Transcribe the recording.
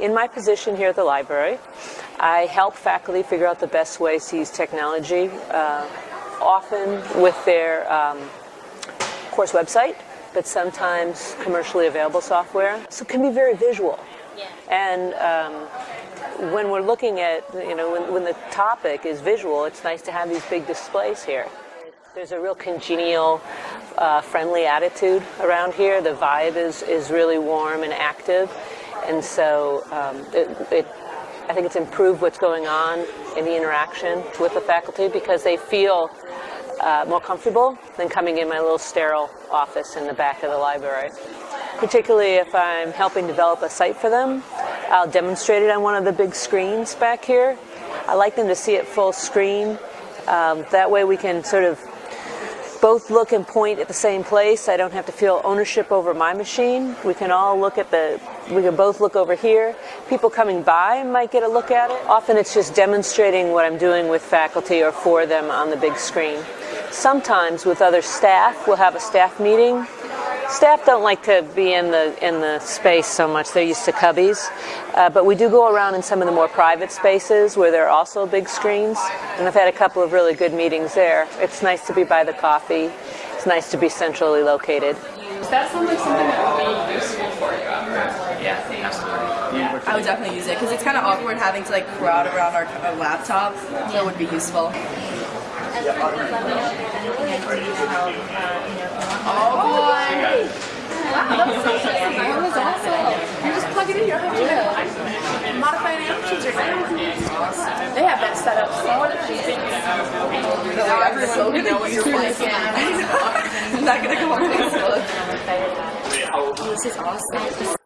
In my position here at the library, I help faculty figure out the best ways to use technology, uh, often with their um, course website, but sometimes commercially available software. So it can be very visual. Yeah. And um, when we're looking at, you know, when, when the topic is visual, it's nice to have these big displays here. There's a real congenial, uh, friendly attitude around here. The vibe is, is really warm and active. And so um, it, it, I think it's improved what's going on in the interaction with the faculty because they feel uh, more comfortable than coming in my little sterile office in the back of the library. Particularly if I'm helping develop a site for them, I'll demonstrate it on one of the big screens back here. I like them to see it full screen. Um, that way we can sort of both look and point at the same place. I don't have to feel ownership over my machine. We can all look at the, we can both look over here. People coming by might get a look at it. Often it's just demonstrating what I'm doing with faculty or for them on the big screen. Sometimes with other staff, we'll have a staff meeting. Staff don't like to be in the in the space so much. They're used to cubbies. Uh, but we do go around in some of the more private spaces where there are also big screens. And I've had a couple of really good meetings there. It's nice to be by the coffee. It's nice to be centrally located. Does that sound like something that would be useful for you after? Yeah, absolutely. Yeah. I would definitely use it because it's kind of awkward having to like crowd around our, our laptop. That would be useful. That was awesome. You just plug it in. You don't have yeah. modify any options or anything. They have that set up so efficient. Now everyone's so gonna know what you're playing. I'm not gonna come on Facebook. This is awesome.